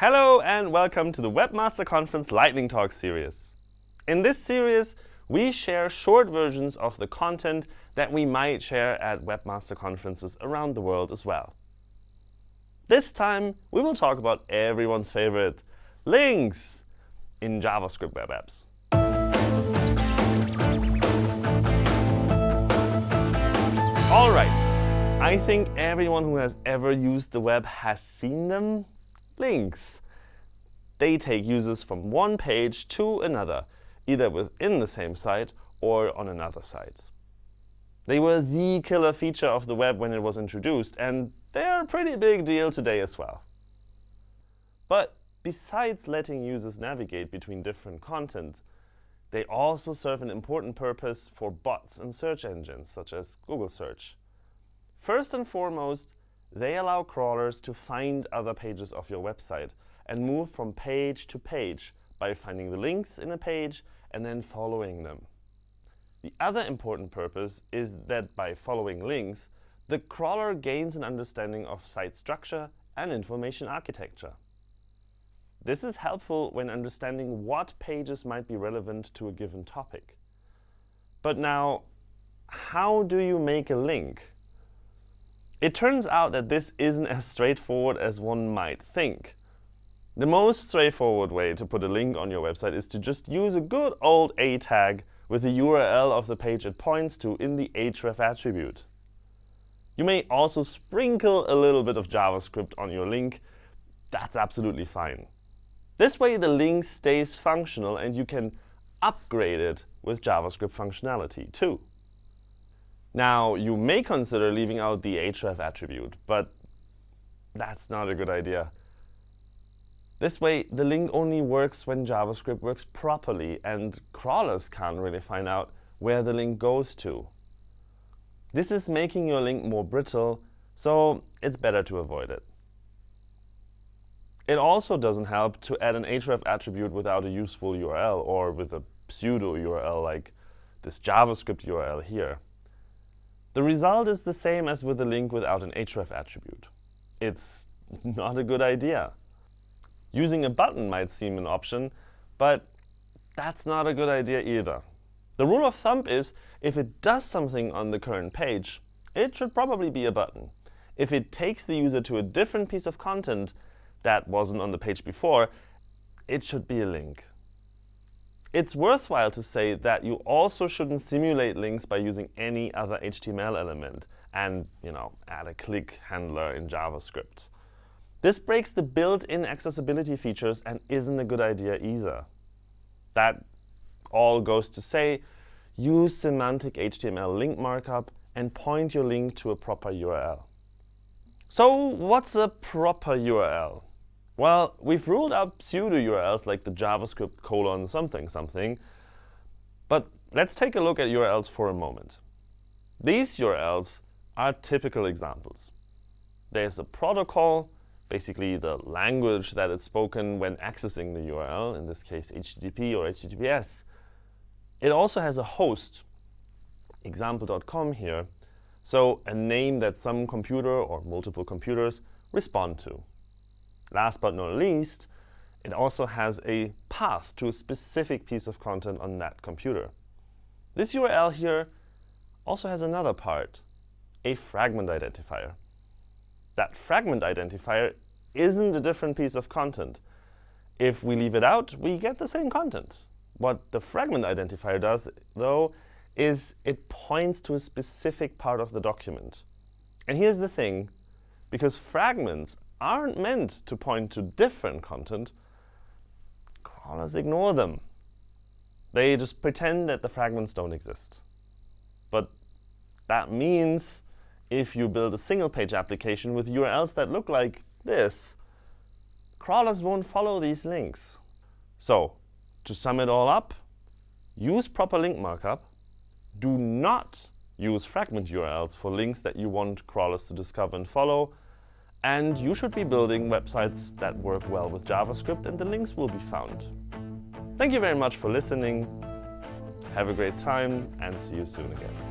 Hello and welcome to the Webmaster Conference Lightning Talk series. In this series, we share short versions of the content that we might share at Webmaster conferences around the world as well. This time, we will talk about everyone's favorite, links in JavaScript web apps. All right, I think everyone who has ever used the web has seen them. Links. They take users from one page to another, either within the same site or on another site. They were the killer feature of the web when it was introduced, and they're a pretty big deal today as well. But besides letting users navigate between different content, they also serve an important purpose for bots and search engines, such as Google Search. First and foremost, they allow crawlers to find other pages of your website and move from page to page by finding the links in a page and then following them. The other important purpose is that by following links, the crawler gains an understanding of site structure and information architecture. This is helpful when understanding what pages might be relevant to a given topic. But now, how do you make a link? It turns out that this isn't as straightforward as one might think. The most straightforward way to put a link on your website is to just use a good old A tag with the URL of the page it points to in the href attribute. You may also sprinkle a little bit of JavaScript on your link. That's absolutely fine. This way, the link stays functional, and you can upgrade it with JavaScript functionality too. Now, you may consider leaving out the href attribute, but that's not a good idea. This way, the link only works when JavaScript works properly, and crawlers can't really find out where the link goes to. This is making your link more brittle, so it's better to avoid it. It also doesn't help to add an href attribute without a useful URL or with a pseudo URL like this JavaScript URL here. The result is the same as with a link without an href attribute. It's not a good idea. Using a button might seem an option, but that's not a good idea either. The rule of thumb is if it does something on the current page, it should probably be a button. If it takes the user to a different piece of content, that wasn't on the page before, it should be a link. It's worthwhile to say that you also shouldn't simulate links by using any other HTML element and you know, add a click handler in JavaScript. This breaks the built-in accessibility features and isn't a good idea either. That all goes to say, use semantic HTML link markup and point your link to a proper URL. So what's a proper URL? Well, we've ruled out pseudo URLs like the JavaScript colon something something. But let's take a look at URLs for a moment. These URLs are typical examples. There's a protocol, basically the language that is spoken when accessing the URL, in this case HTTP or HTTPS. It also has a host, example.com here, so a name that some computer or multiple computers respond to. Last but not least, it also has a path to a specific piece of content on that computer. This URL here also has another part, a fragment identifier. That fragment identifier isn't a different piece of content. If we leave it out, we get the same content. What the fragment identifier does, though, is it points to a specific part of the document. And here's the thing. Because fragments aren't meant to point to different content, crawlers ignore them. They just pretend that the fragments don't exist. But that means if you build a single-page application with URLs that look like this, crawlers won't follow these links. So to sum it all up, use proper link markup. Do not use fragment URLs for links that you want crawlers to discover and follow. And you should be building websites that work well with JavaScript, and the links will be found. Thank you very much for listening. Have a great time, and see you soon again.